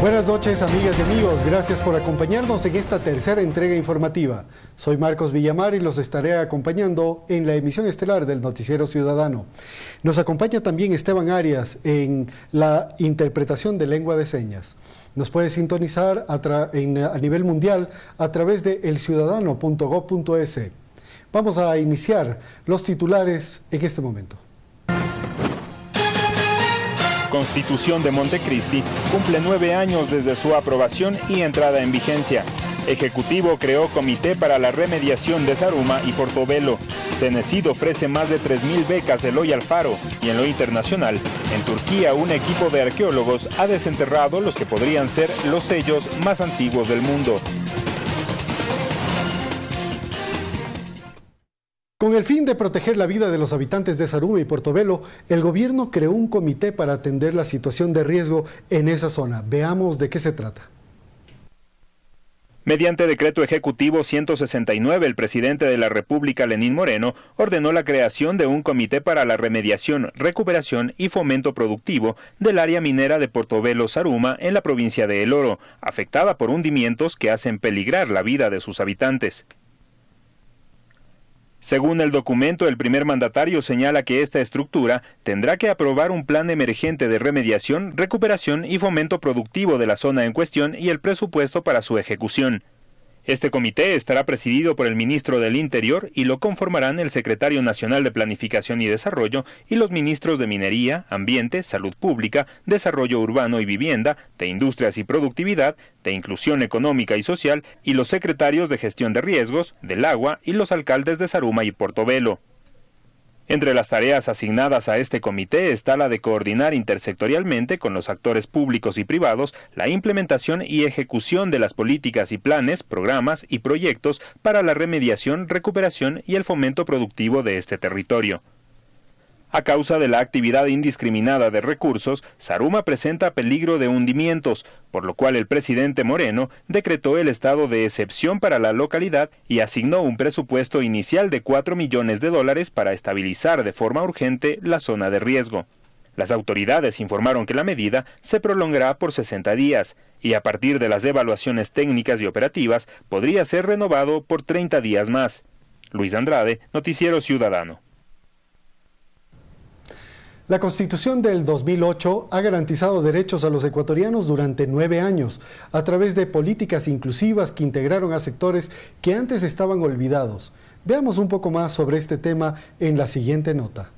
Buenas noches amigas y amigos, gracias por acompañarnos en esta tercera entrega informativa. Soy Marcos Villamar y los estaré acompañando en la emisión estelar del Noticiero Ciudadano. Nos acompaña también Esteban Arias en la interpretación de lengua de señas. Nos puede sintonizar a, nivel mundial a través de elciudadano.gov.es. Vamos a iniciar los titulares en este momento. Constitución de Montecristi cumple nueve años desde su aprobación y entrada en vigencia. Ejecutivo creó comité para la remediación de Saruma y Portobelo. Cenecid ofrece más de 3.000 becas Eloy Alfaro y en lo internacional, en Turquía un equipo de arqueólogos ha desenterrado los que podrían ser los sellos más antiguos del mundo. Con el fin de proteger la vida de los habitantes de Saruma y Portobelo, el gobierno creó un comité para atender la situación de riesgo en esa zona. Veamos de qué se trata. Mediante decreto ejecutivo 169, el presidente de la República, Lenín Moreno, ordenó la creación de un comité para la remediación, recuperación y fomento productivo del área minera de Portobelo Saruma en la provincia de El Oro, afectada por hundimientos que hacen peligrar la vida de sus habitantes. Según el documento, el primer mandatario señala que esta estructura tendrá que aprobar un plan emergente de remediación, recuperación y fomento productivo de la zona en cuestión y el presupuesto para su ejecución. Este comité estará presidido por el ministro del Interior y lo conformarán el secretario nacional de Planificación y Desarrollo y los ministros de Minería, Ambiente, Salud Pública, Desarrollo Urbano y Vivienda, de Industrias y Productividad, de Inclusión Económica y Social y los secretarios de Gestión de Riesgos, del Agua y los alcaldes de Saruma y Portobelo. Entre las tareas asignadas a este comité está la de coordinar intersectorialmente con los actores públicos y privados la implementación y ejecución de las políticas y planes, programas y proyectos para la remediación, recuperación y el fomento productivo de este territorio. A causa de la actividad indiscriminada de recursos, Saruma presenta peligro de hundimientos, por lo cual el presidente Moreno decretó el estado de excepción para la localidad y asignó un presupuesto inicial de 4 millones de dólares para estabilizar de forma urgente la zona de riesgo. Las autoridades informaron que la medida se prolongará por 60 días y a partir de las evaluaciones técnicas y operativas podría ser renovado por 30 días más. Luis Andrade, Noticiero Ciudadano. La Constitución del 2008 ha garantizado derechos a los ecuatorianos durante nueve años a través de políticas inclusivas que integraron a sectores que antes estaban olvidados. Veamos un poco más sobre este tema en la siguiente nota.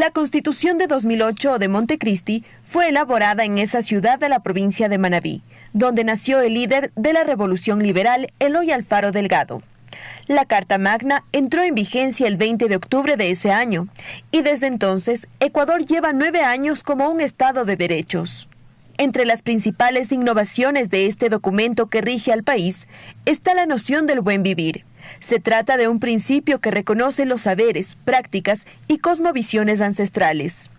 La Constitución de 2008 de Montecristi fue elaborada en esa ciudad de la provincia de Manabí, donde nació el líder de la Revolución Liberal, Eloy Alfaro Delgado. La Carta Magna entró en vigencia el 20 de octubre de ese año y desde entonces Ecuador lleva nueve años como un Estado de derechos. Entre las principales innovaciones de este documento que rige al país está la noción del buen vivir, se trata de un principio que reconoce los saberes, prácticas y cosmovisiones ancestrales.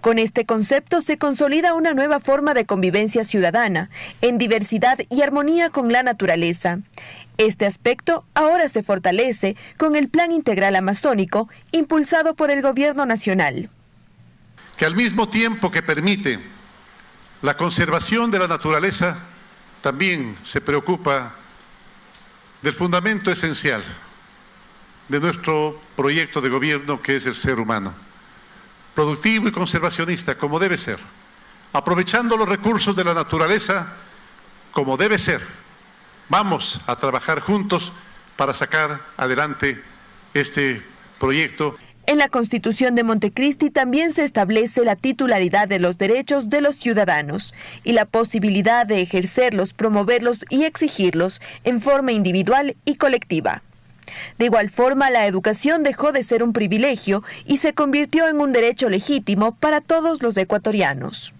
Con este concepto se consolida una nueva forma de convivencia ciudadana, en diversidad y armonía con la naturaleza. Este aspecto ahora se fortalece con el Plan Integral Amazónico impulsado por el Gobierno Nacional. Que al mismo tiempo que permite la conservación de la naturaleza, también se preocupa del fundamento esencial de nuestro proyecto de gobierno que es el ser humano, productivo y conservacionista como debe ser, aprovechando los recursos de la naturaleza como debe ser. Vamos a trabajar juntos para sacar adelante este proyecto. En la Constitución de Montecristi también se establece la titularidad de los derechos de los ciudadanos y la posibilidad de ejercerlos, promoverlos y exigirlos en forma individual y colectiva. De igual forma, la educación dejó de ser un privilegio y se convirtió en un derecho legítimo para todos los ecuatorianos.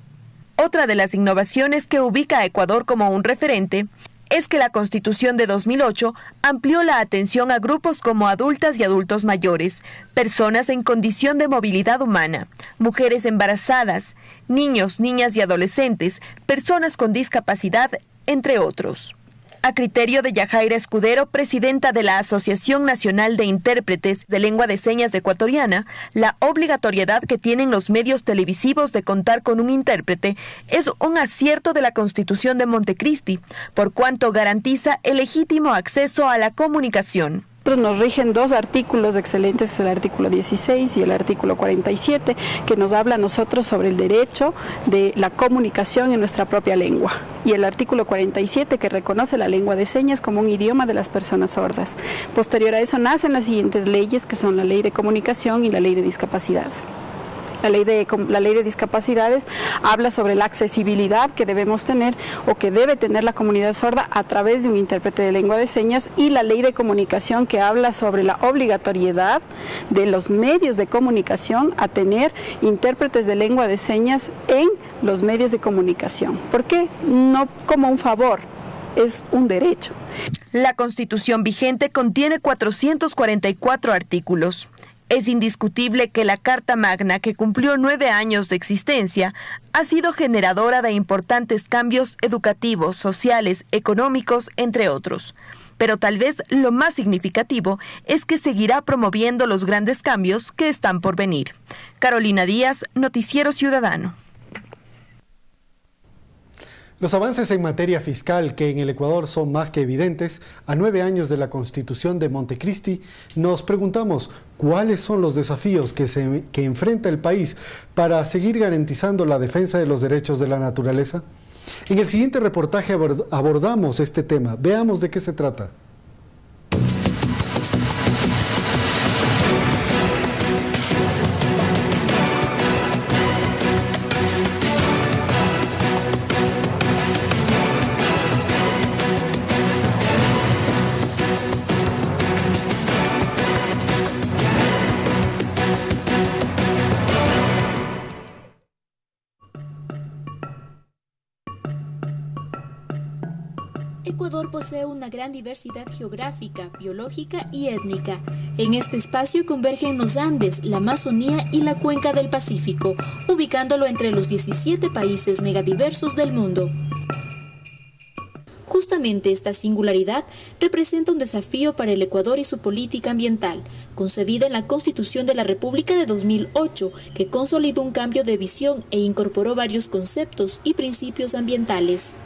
Otra de las innovaciones que ubica a Ecuador como un referente es que la Constitución de 2008 amplió la atención a grupos como adultas y adultos mayores, personas en condición de movilidad humana, mujeres embarazadas, niños, niñas y adolescentes, personas con discapacidad, entre otros. A criterio de Yajaira Escudero, presidenta de la Asociación Nacional de Intérpretes de Lengua de Señas Ecuatoriana, la obligatoriedad que tienen los medios televisivos de contar con un intérprete es un acierto de la Constitución de Montecristi, por cuanto garantiza el legítimo acceso a la comunicación nos rigen dos artículos excelentes, el artículo 16 y el artículo 47, que nos habla a nosotros sobre el derecho de la comunicación en nuestra propia lengua. Y el artículo 47, que reconoce la lengua de señas como un idioma de las personas sordas. Posterior a eso nacen las siguientes leyes, que son la ley de comunicación y la ley de discapacidades. La ley, de, la ley de discapacidades habla sobre la accesibilidad que debemos tener o que debe tener la comunidad sorda a través de un intérprete de lengua de señas y la ley de comunicación que habla sobre la obligatoriedad de los medios de comunicación a tener intérpretes de lengua de señas en los medios de comunicación. ¿Por qué? No como un favor, es un derecho. La constitución vigente contiene 444 artículos. Es indiscutible que la Carta Magna, que cumplió nueve años de existencia, ha sido generadora de importantes cambios educativos, sociales, económicos, entre otros. Pero tal vez lo más significativo es que seguirá promoviendo los grandes cambios que están por venir. Carolina Díaz, Noticiero Ciudadano. Los avances en materia fiscal que en el Ecuador son más que evidentes, a nueve años de la Constitución de Montecristi, nos preguntamos cuáles son los desafíos que, se, que enfrenta el país para seguir garantizando la defensa de los derechos de la naturaleza. En el siguiente reportaje abordamos este tema. Veamos de qué se trata. Posee una gran diversidad geográfica, biológica y étnica. En este espacio convergen los Andes, la Amazonía y la cuenca del Pacífico, ubicándolo entre los 17 países megadiversos del mundo. Justamente esta singularidad representa un desafío para el Ecuador y su política ambiental, concebida en la Constitución de la República de 2008, que consolidó un cambio de visión e incorporó varios conceptos y principios ambientales.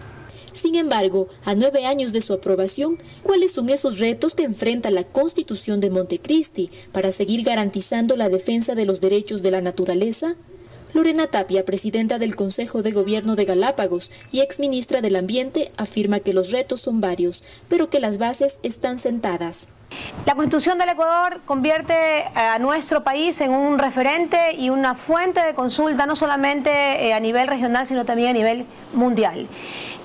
Sin embargo, a nueve años de su aprobación, ¿cuáles son esos retos que enfrenta la Constitución de Montecristi para seguir garantizando la defensa de los derechos de la naturaleza? Lorena Tapia, presidenta del Consejo de Gobierno de Galápagos y exministra del Ambiente, afirma que los retos son varios, pero que las bases están sentadas. La Constitución del Ecuador convierte eh, a nuestro país en un referente y una fuente de consulta, no solamente eh, a nivel regional, sino también a nivel mundial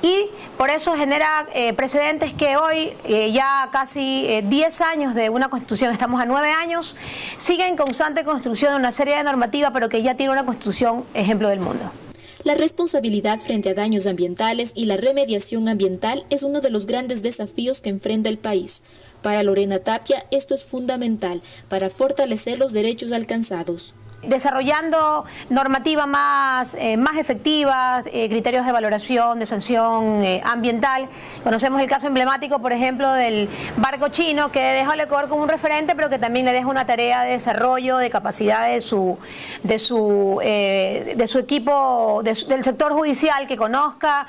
y por eso genera eh, precedentes que hoy, eh, ya casi 10 eh, años de una constitución, estamos a 9 años, sigue en constante construcción de una serie de normativas, pero que ya tiene una constitución ejemplo del mundo. La responsabilidad frente a daños ambientales y la remediación ambiental es uno de los grandes desafíos que enfrenta el país. Para Lorena Tapia, esto es fundamental para fortalecer los derechos alcanzados desarrollando normativas más, eh, más efectivas, eh, criterios de valoración, de sanción eh, ambiental. Conocemos el caso emblemático, por ejemplo, del barco chino, que deja al Ecuador como un referente, pero que también le deja una tarea de desarrollo, de capacidad de su, de su, de su equipo, del sector judicial, que conozca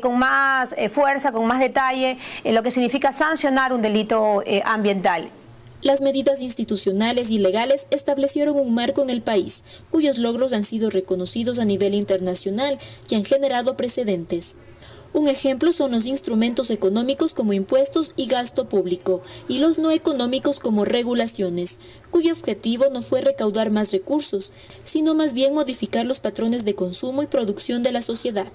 con más fuerza, con más detalle, lo que significa sancionar un delito ambiental. Las medidas institucionales y legales establecieron un marco en el país, cuyos logros han sido reconocidos a nivel internacional y han generado precedentes. Un ejemplo son los instrumentos económicos como impuestos y gasto público, y los no económicos como regulaciones, cuyo objetivo no fue recaudar más recursos, sino más bien modificar los patrones de consumo y producción de la sociedad.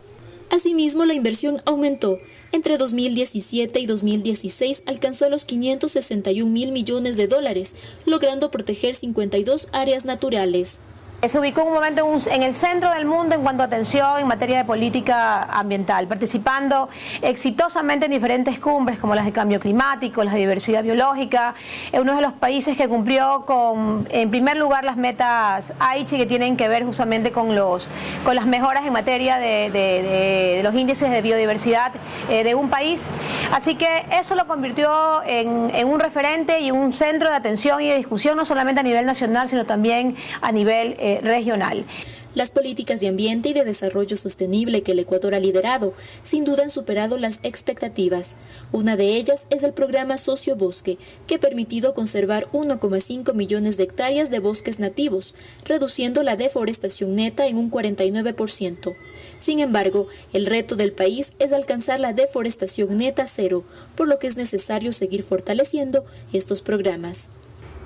Asimismo, la inversión aumentó. Entre 2017 y 2016 alcanzó los 561 mil millones de dólares, logrando proteger 52 áreas naturales. Se ubicó un momento en el centro del mundo en cuanto a atención en materia de política ambiental, participando exitosamente en diferentes cumbres como las de cambio climático, las de diversidad biológica. Es uno de los países que cumplió con, en primer lugar, las metas Aichi que tienen que ver justamente con, los, con las mejoras en materia de, los índices de biodiversidad eh, de un país. Así que eso lo convirtió en, un referente y un centro de atención y de discusión, no solamente a nivel nacional, sino también a nivel eh, regional. Las políticas de ambiente y de desarrollo sostenible que el Ecuador ha liderado sin duda han superado las expectativas. Una de ellas es el programa Socio Bosque, que ha permitido conservar 1,5 millones de hectáreas de bosques nativos, reduciendo la deforestación neta en un 49%. Sin embargo, el reto del país es alcanzar la deforestación neta cero, por lo que es necesario seguir fortaleciendo estos programas.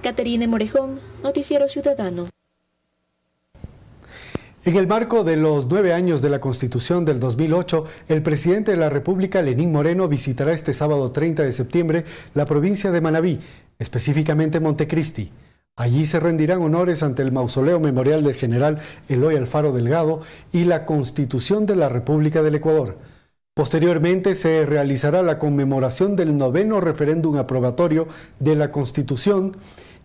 Caterine Morejón, Noticiero Ciudadano. En el marco de los nueve años de la Constitución del 2008, el presidente de la República, Lenín Moreno, visitará este sábado 30 de septiembre la provincia de Manabí, específicamente Montecristi. Allí se rendirán honores ante el mausoleo memorial del general Eloy Alfaro Delgado y la Constitución de la República del Ecuador. Posteriormente se realizará la conmemoración del noveno referéndum aprobatorio de la Constitución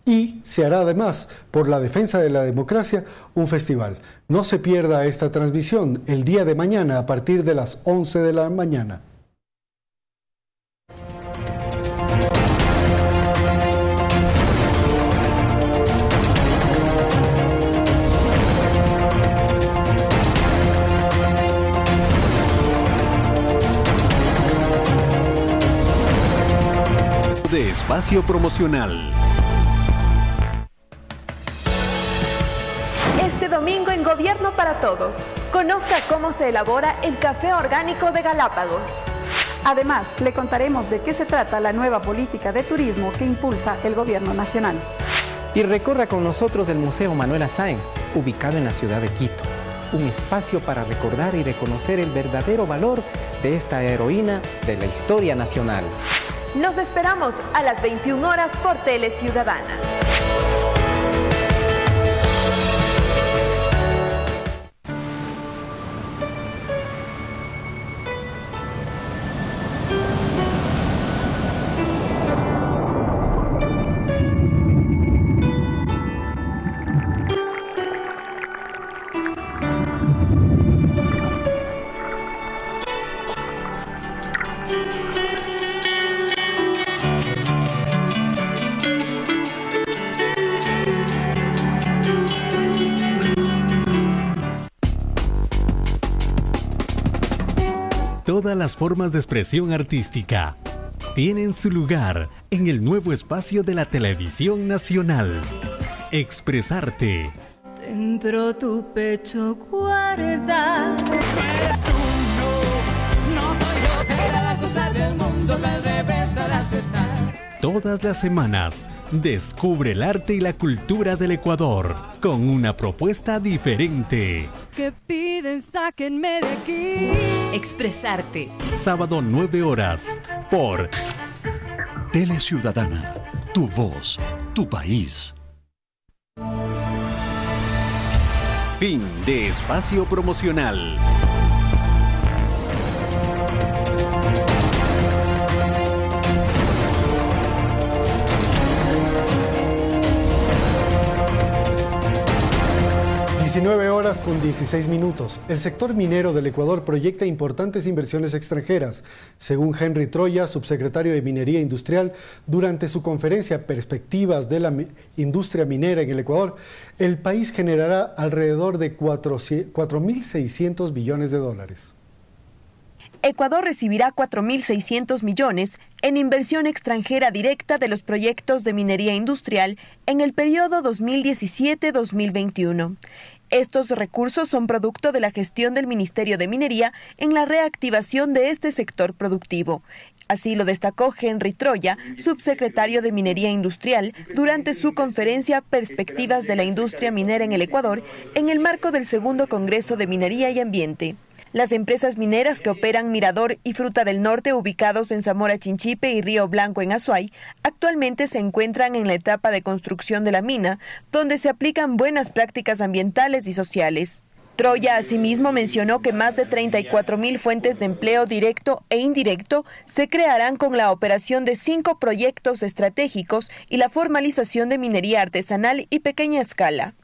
y se hará además, por la defensa de la democracia, un festival. No se pierda esta transmisión el día de mañana a partir de las 11 de la mañana. de espacio promocional. Todos. Conozca cómo se elabora el café orgánico de Galápagos. Además, le contaremos de qué se trata la nueva política de turismo que impulsa el Gobierno Nacional. Y recorra con nosotros el Museo Manuela Sáenz, ubicado en la ciudad de Quito. Un espacio para recordar y reconocer el verdadero valor de esta heroína de la historia nacional. Nos esperamos a las 21 horas por Tele Ciudadana. Todas las formas de expresión artística tienen su lugar en el nuevo espacio de la televisión nacional. Expresarte. Dentro tu pecho guardas. Eres tú, no, no soy yo. Era la cosa del mundo, al revés las estar. Todas las semanas Descubre el arte y la cultura del Ecuador con una propuesta diferente. Que piden, sáquenme de aquí. Expresarte. Sábado 9 horas por Tele Ciudadana. Tu voz, tu país. Fin de espacio promocional. 19 horas con 16 minutos. El sector minero del Ecuador proyecta importantes inversiones extranjeras. Según Henry Troya, subsecretario de Minería Industrial, durante su conferencia Perspectivas de la Industria Minera en el Ecuador, el país generará alrededor de 4.600 billones de dólares. Ecuador recibirá 4.600 millones en inversión extranjera directa de los proyectos de minería industrial en el periodo 2017-2021. Estos recursos son producto de la gestión del Ministerio de Minería en la reactivación de este sector productivo. Así lo destacó Henry Troya, subsecretario de Minería Industrial, durante su conferencia Perspectivas de la Industria Minera en el Ecuador, en el marco del segundo Congreso de Minería y Ambiente. Las empresas mineras que operan Mirador y Fruta del Norte, ubicados en Zamora Chinchipe y Río Blanco en Azuay, actualmente se encuentran en la etapa de construcción de la mina, donde se aplican buenas prácticas ambientales y sociales. Troya asimismo mencionó que más de 34 mil fuentes de empleo directo e indirecto se crearán con la operación de cinco proyectos estratégicos y la formalización de minería artesanal y pequeña escala.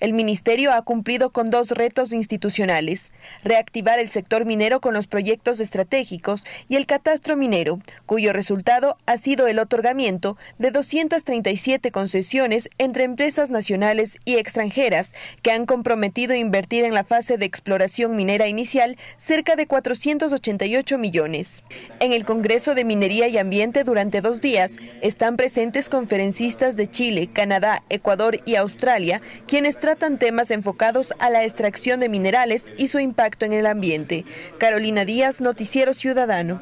El ministerio ha cumplido con dos retos institucionales, reactivar el sector minero con los proyectos estratégicos y el catastro minero, cuyo resultado ha sido el otorgamiento de 237 concesiones entre empresas nacionales y extranjeras que han comprometido invertir en la fase de exploración minera inicial cerca de 488 millones. En el Congreso de Minería y Ambiente durante dos días están presentes conferencistas de Chile, Canadá, Ecuador y Australia, quienes tratan temas enfocados a la extracción de minerales y su impacto en el ambiente. Carolina Díaz, Noticiero Ciudadano.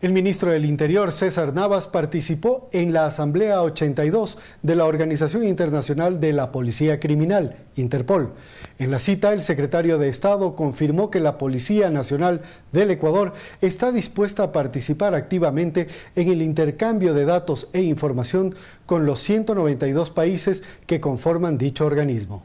El ministro del Interior, César Navas, participó en la Asamblea 82 de la Organización Internacional de la Policía Criminal, Interpol. En la cita, el secretario de Estado confirmó que la Policía Nacional del Ecuador está dispuesta a participar activamente en el intercambio de datos e información con los 192 países que conforman dicho organismo.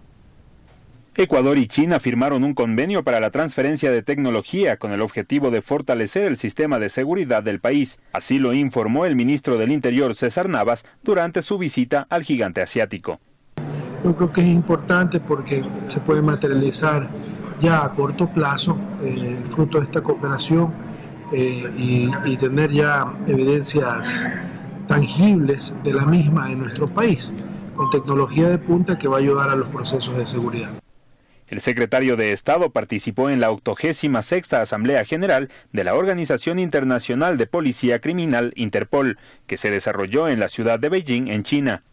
Ecuador y China firmaron un convenio para la transferencia de tecnología con el objetivo de fortalecer el sistema de seguridad del país. Así lo informó el ministro del Interior César Navas durante su visita al gigante asiático. Yo creo que es importante porque se puede materializar ya a corto plazo eh, el fruto de esta cooperación eh, y, y tener ya evidencias tangibles de la misma en nuestro país, con tecnología de punta que va a ayudar a los procesos de seguridad. El secretario de Estado participó en la 86 Asamblea General de la Organización Internacional de Policía Criminal Interpol, que se desarrolló en la ciudad de Beijing, en China.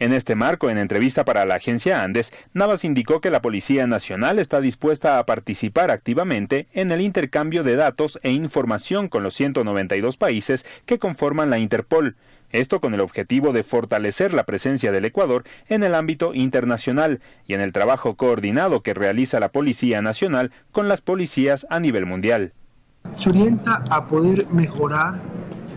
En este marco, en entrevista para la agencia Andes, Navas indicó que la Policía Nacional está dispuesta a participar activamente en el intercambio de datos e información con los 192 países que conforman la Interpol, esto con el objetivo de fortalecer la presencia del Ecuador en el ámbito internacional y en el trabajo coordinado que realiza la Policía Nacional con las policías a nivel mundial. Se orienta a poder mejorar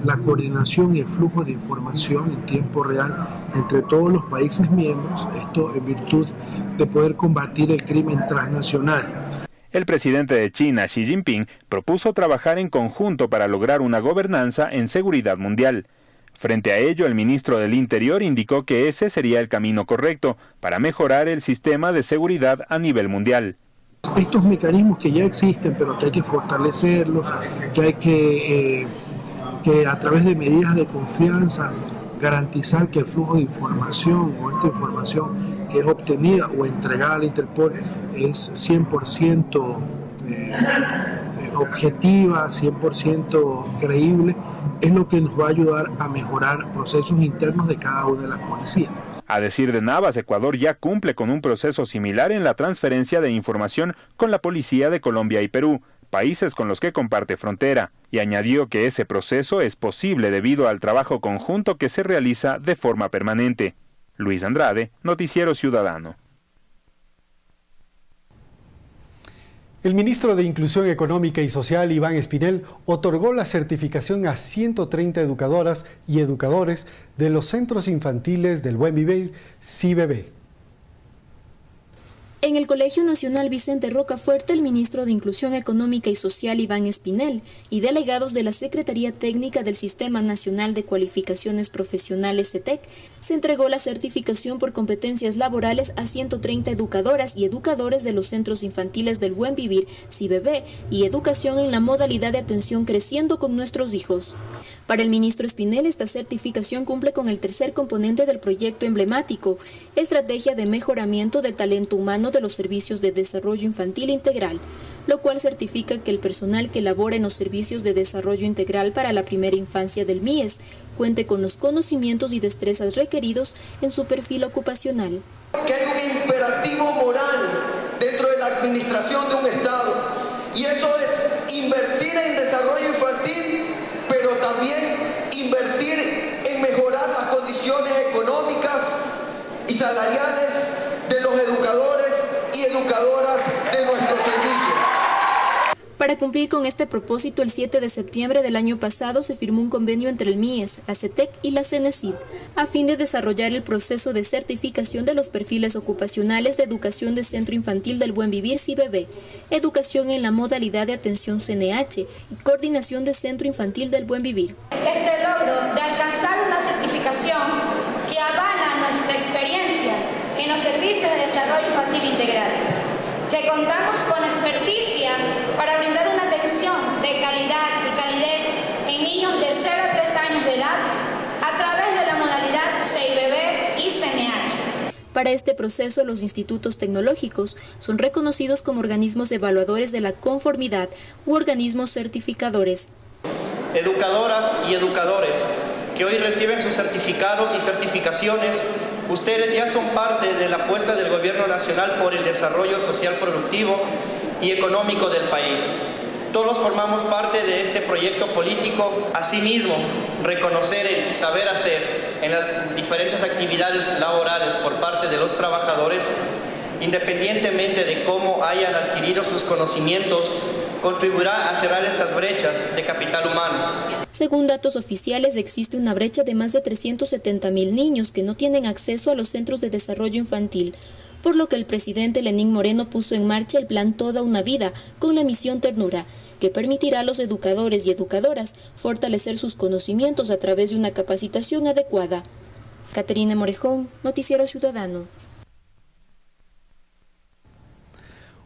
la coordinación y el flujo de información en tiempo real entre todos los países miembros, esto en virtud de poder combatir el crimen transnacional. El presidente de China, Xi Jinping, propuso trabajar en conjunto para lograr una gobernanza en seguridad mundial. Frente a ello, el ministro del Interior indicó que ese sería el camino correcto para mejorar el sistema de seguridad a nivel mundial. Estos mecanismos que ya existen, pero que hay que fortalecerlos, que hay que, eh, que a través de medidas de confianza garantizar que el flujo de información o esta información que es obtenida o entregada al Interpol es 100% eh, objetiva, 100% creíble, es lo que nos va a ayudar a mejorar procesos internos de cada una de las policías. A decir de Navas, Ecuador ya cumple con un proceso similar en la transferencia de información con la policía de Colombia y Perú, países con los que comparte frontera, y añadió que ese proceso es posible debido al trabajo conjunto que se realiza de forma permanente. Luis Andrade, Noticiero Ciudadano. El ministro de Inclusión Económica y Social, Iván Espinel, otorgó la certificación a 130 educadoras y educadores de los centros infantiles del Buen Vivir, CIBB. En el Colegio Nacional Vicente Rocafuerte, el ministro de Inclusión Económica y Social Iván Espinel y delegados de la Secretaría Técnica del Sistema Nacional de Cualificaciones Profesionales CETEC se entregó la certificación por competencias laborales a 130 educadoras y educadores de los centros infantiles del Buen Vivir, CIBB, y educación en la modalidad de atención creciendo con nuestros hijos. Para el ministro Espinel, esta certificación cumple con el tercer componente del proyecto emblemático, Estrategia de Mejoramiento del Talento Humano de los Servicios de Desarrollo Infantil Integral, lo cual certifica que el personal que labora en los servicios de desarrollo integral para la primera infancia del MIES cuente con los conocimientos y destrezas requeridos en su perfil ocupacional. Que hay un imperativo moral dentro de la administración de un Estado y eso es invertir en desarrollo infantil, pero también invertir en mejorar las condiciones económicas y salariales de los educadores y educadoras Para cumplir con este propósito, el 7 de septiembre del año pasado se firmó un convenio entre el MIES, la CETEC y la CENESID, a fin de desarrollar el proceso de certificación de los perfiles ocupacionales de educación de Centro Infantil del Buen Vivir CIBB, educación en la modalidad de atención CNH y coordinación de Centro Infantil del Buen Vivir. Este logro de alcanzar una certificación que avala nuestra experiencia en los servicios de desarrollo infantil integral que contamos con experticia para brindar una atención de calidad y calidez en niños de 0 a 3 años de edad a través de la modalidad CIBB y CNH. Para este proceso, los institutos tecnológicos son reconocidos como organismos evaluadores de la conformidad u organismos certificadores. Educadoras y educadores que hoy reciben sus certificados y certificaciones Ustedes ya son parte de la apuesta del Gobierno Nacional por el desarrollo social productivo y económico del país. Todos formamos parte de este proyecto político. Asimismo, reconocer el saber hacer en las diferentes actividades laborales por parte de los trabajadores, independientemente de cómo hayan adquirido sus conocimientos, contribuirá a cerrar estas brechas de capital humano. Según datos oficiales, existe una brecha de más de 370 mil niños que no tienen acceso a los centros de desarrollo infantil, por lo que el presidente Lenín Moreno puso en marcha el plan Toda una Vida con la misión Ternura, que permitirá a los educadores y educadoras fortalecer sus conocimientos a través de una capacitación adecuada. Caterina Morejón, Noticiero Ciudadano.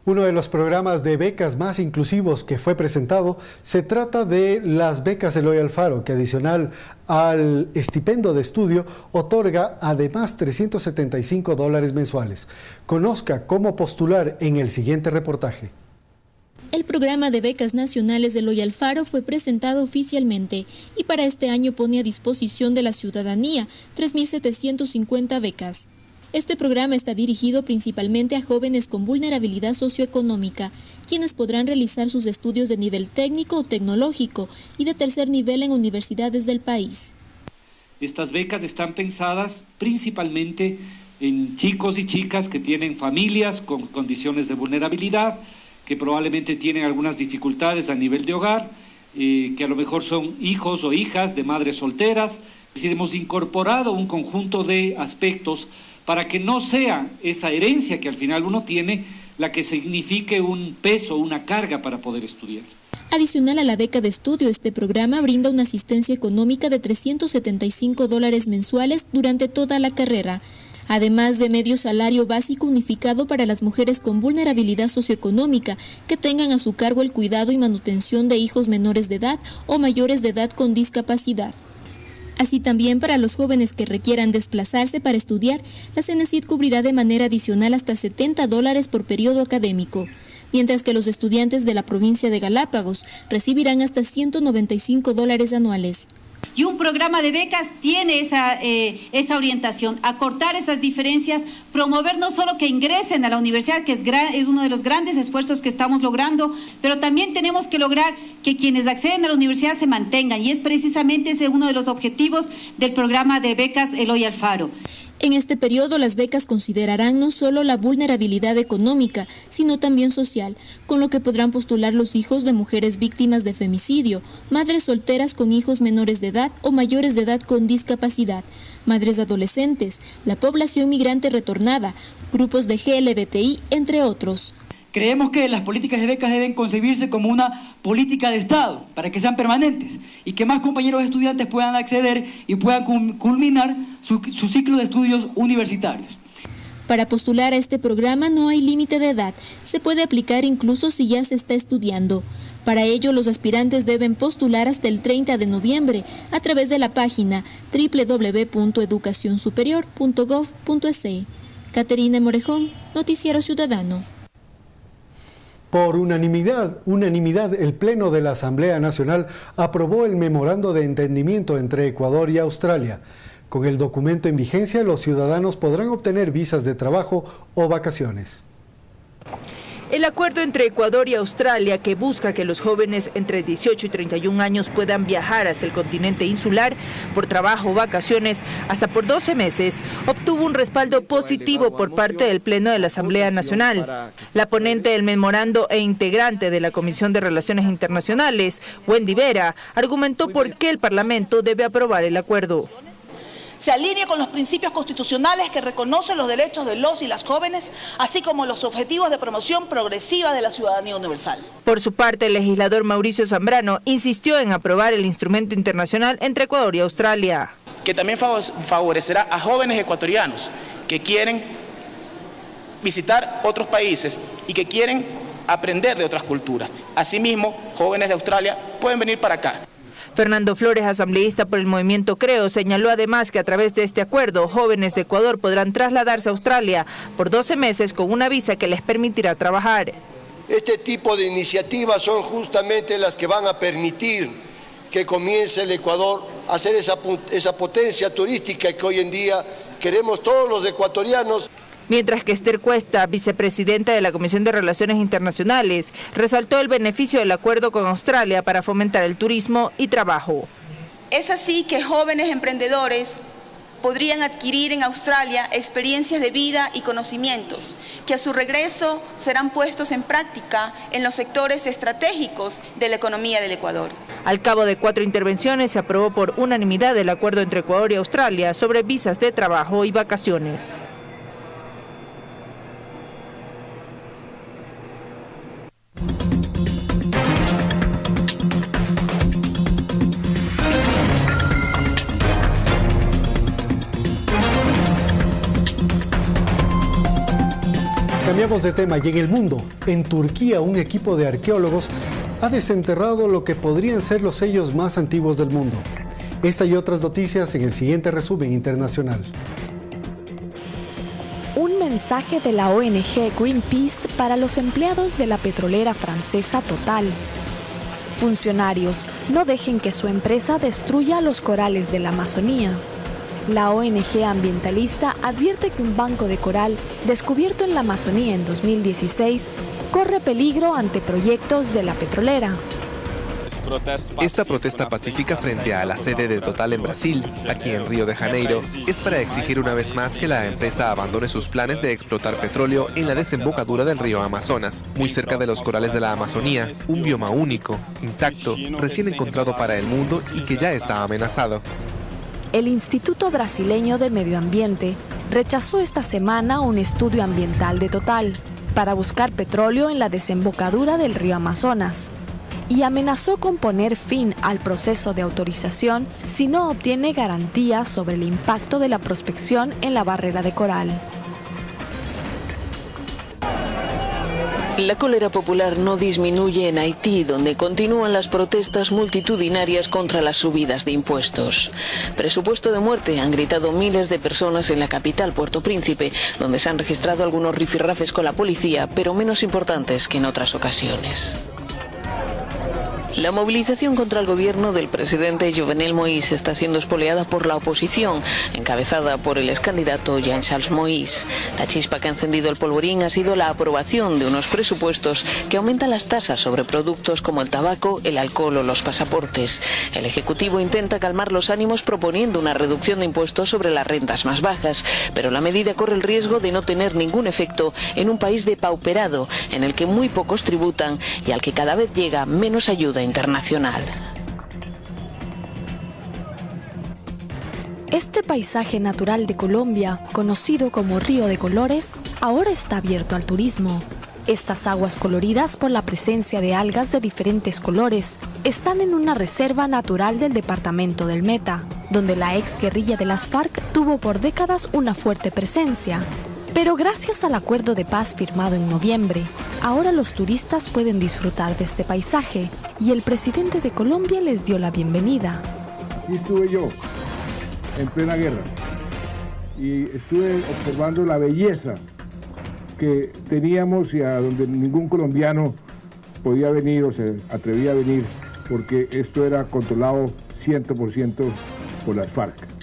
Uno de los programas de becas más inclusivos que fue presentado se trata de las becas Eloy Alfaro, que adicional al estipendio de estudio otorga además 375 dólares mensuales. Conozca cómo postular en el siguiente reportaje. El programa de becas nacionales de Eloy Alfaro fue presentado oficialmente y para este año pone a disposición de la ciudadanía 3.750 becas. Este programa está dirigido principalmente a jóvenes con vulnerabilidad socioeconómica, quienes podrán realizar sus estudios de nivel técnico o tecnológico y de tercer nivel en universidades del país. Estas becas están pensadas principalmente en chicos y chicas que tienen familias con condiciones de vulnerabilidad, que probablemente tienen algunas dificultades a nivel de hogar, eh, que a lo mejor son hijos o hijas de madres solteras. Es decir, hemos incorporado un conjunto de aspectos para que no sea esa herencia que al final uno tiene la que signifique un peso, una carga para poder estudiar. Adicional a la beca de estudio, este programa brinda una asistencia económica de 375 dólares mensuales durante toda la carrera, además de medio salario básico unificado para las mujeres con vulnerabilidad socioeconómica que tengan a su cargo el cuidado y manutención de hijos menores de edad o mayores de edad con discapacidad. Así también para los jóvenes que requieran desplazarse para estudiar, la CENESID cubrirá de manera adicional hasta 70 dólares por periodo académico, mientras que los estudiantes de la provincia de Galápagos recibirán hasta 195 dólares anuales. Y un programa de becas tiene esa, eh, esa orientación, acortar esas diferencias, promover no solo que ingresen a la universidad, que es, es uno de los grandes esfuerzos que estamos logrando, pero también tenemos que lograr que quienes acceden a la universidad se mantengan. Y es precisamente ese uno de los objetivos del programa de becas Eloy Alfaro. En este periodo las becas considerarán no solo la vulnerabilidad económica, sino también social, con lo que podrán postular los hijos de mujeres víctimas de femicidio, madres solteras con hijos menores de edad o mayores de edad con discapacidad, madres adolescentes, la población migrante retornada, grupos de GLBTI, entre otros. Creemos que las políticas de becas deben concebirse como una política de Estado para que sean permanentes y que más compañeros estudiantes puedan acceder y puedan culminar su, ciclo de estudios universitarios. Para postular a este programa no hay límite de edad, se puede aplicar incluso si ya se está estudiando. Para ello, los aspirantes deben postular hasta el 30 de noviembre a través de la página www.educacionsuperior.gov.es. Caterina Morejón, Noticiero Ciudadano. Por unanimidad, unanimidad, el Pleno de la Asamblea Nacional aprobó el memorando de entendimiento entre Ecuador y Australia. Con el documento en vigencia, los ciudadanos podrán obtener visas de trabajo o vacaciones. El acuerdo entre Ecuador y Australia, que busca que los jóvenes entre 18 y 31 años puedan viajar hacia el continente insular por trabajo o vacaciones hasta por 12 meses, obtuvo un respaldo positivo por parte del Pleno de la Asamblea Nacional. La ponente del memorando e integrante de la Comisión de Relaciones Internacionales, Wendy Vera, argumentó por qué el Parlamento debe aprobar el acuerdo se alinea con los principios constitucionales que reconocen los derechos de los y las jóvenes, así como los objetivos de promoción progresiva de la ciudadanía universal. Por su parte, el legislador Mauricio Zambrano insistió en aprobar el instrumento internacional entre Ecuador y Australia. Que también favorecerá a jóvenes ecuatorianos que quieren visitar otros países y que quieren aprender de otras culturas. Asimismo, jóvenes de Australia pueden venir para acá. Fernando Flores, asambleísta por el movimiento Creo, señaló además que a través de este acuerdo, jóvenes de Ecuador podrán trasladarse a Australia por 12 meses con una visa que les permitirá trabajar. Este tipo de iniciativas son justamente las que van a permitir que comience el Ecuador a ser esa, esa potencia turística que hoy en día queremos todos los ecuatorianos mientras que Esther Cuesta, vicepresidenta de la Comisión de Relaciones Internacionales, resaltó el beneficio del acuerdo con Australia para fomentar el turismo y trabajo. Es así que jóvenes emprendedores podrían adquirir en Australia experiencias de vida y conocimientos que a su regreso serán puestos en práctica en los sectores estratégicos de la economía del Ecuador. Al cabo de cuatro intervenciones se aprobó por unanimidad el acuerdo entre Ecuador y Australia sobre visas de trabajo y vacaciones. De tema y en el mundo, en Turquía un equipo de arqueólogos ha desenterrado lo que podrían ser los sellos más antiguos del mundo. Esta y otras noticias en el siguiente resumen internacional. Un mensaje de la ONG Greenpeace para los empleados de la petrolera francesa Total. Funcionarios, no dejen que su empresa destruya los corales de la Amazonía. La ONG ambientalista advierte que un banco de coral descubierto en la Amazonía en 2016 corre peligro ante proyectos de la petrolera. Esta protesta pacífica frente a la sede de Total en Brasil, aquí en Río de Janeiro, es para exigir una vez más que la empresa abandone sus planes de explotar petróleo en la desembocadura del río Amazonas, muy cerca de los corales de la Amazonía, un bioma único, intacto, recién encontrado para el mundo y que ya está amenazado. El Instituto Brasileño de Medio Ambiente rechazó esta semana un estudio ambiental de Total para buscar petróleo en la desembocadura del río Amazonas y amenazó con poner fin al proceso de autorización si no obtiene garantías sobre el impacto de la prospección en la barrera de coral. La cólera popular no disminuye en Haití, donde continúan las protestas multitudinarias contra las subidas de impuestos. Presupuesto de muerte han gritado miles de personas en la capital, Puerto Príncipe, donde se han registrado algunos rifirrafes con la policía, pero menos importantes que en otras ocasiones. La movilización contra el gobierno del presidente Jovenel Moïse está siendo espoleada por la oposición, encabezada por el ex candidato Jean-Charles Moïse. La chispa que ha encendido el polvorín ha sido la aprobación de unos presupuestos que aumentan las tasas sobre productos como el tabaco, el alcohol o los pasaportes. El Ejecutivo intenta calmar los ánimos proponiendo una reducción de impuestos sobre las rentas más bajas, pero la medida corre el riesgo de no tener ningún efecto en un país depauperado, en el que muy pocos tributan y al que cada vez llega menos ayuda internacional. Este paisaje natural de Colombia, conocido como Río de Colores, ahora está abierto al turismo. Estas aguas coloridas por la presencia de algas de diferentes colores están en una reserva natural del departamento del Meta, donde la ex guerrilla de las FARC tuvo por décadas una fuerte presencia, pero gracias al acuerdo de paz firmado en noviembre, ahora los turistas pueden disfrutar de este paisaje y el presidente de Colombia les dio la bienvenida. Y estuve yo en plena guerra y estuve observando la belleza que teníamos y a donde ningún colombiano podía venir o se atrevía a venir porque esto era controlado 100% por las FARC.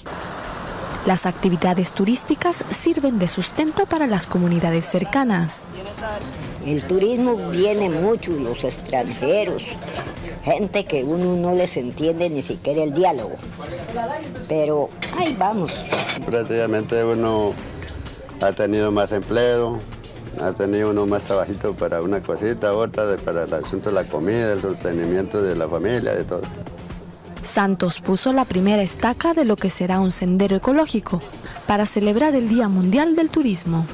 Las actividades turísticas sirven de sustento para las comunidades cercanas. El turismo viene mucho, los extranjeros, gente que uno no les entiende ni siquiera el diálogo. Pero ahí vamos. Prácticamente uno ha tenido más empleo, ha tenido uno más trabajito para una cosita, otra para el asunto de la comida, el sostenimiento de la familia, de todo. Santos puso la primera estaca de lo que será un sendero ecológico para celebrar el Día Mundial del Turismo.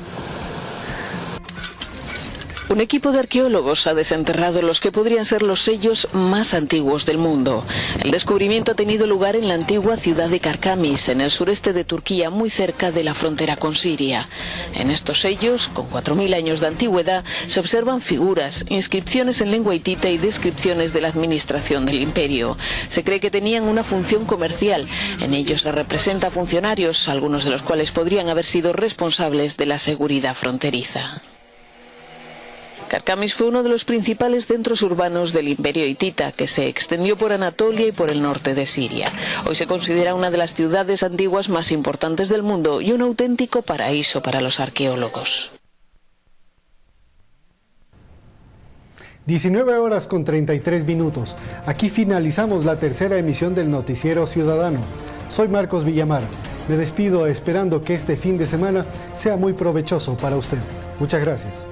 Un equipo de arqueólogos ha desenterrado los que podrían ser los sellos más antiguos del mundo. El descubrimiento ha tenido lugar en la antigua ciudad de Karkamis, en el sureste de Turquía, muy cerca de la frontera con Siria. En estos sellos, con 4.000 años de antigüedad, se observan figuras, inscripciones en lengua hitita y descripciones de la administración del imperio. Se cree que tenían una función comercial. En ellos se representa funcionarios, algunos de los cuales podrían haber sido responsables de la seguridad fronteriza. Karkamis fue uno de los principales centros urbanos del imperio hitita, que se extendió por Anatolia y por el norte de Siria. Hoy se considera una de las ciudades antiguas más importantes del mundo y un auténtico paraíso para los arqueólogos. 19 horas con 33 minutos. Aquí finalizamos la tercera emisión del Noticiero Ciudadano. Soy Marcos Villamar. Me despido esperando que este fin de semana sea muy provechoso para usted. Muchas gracias.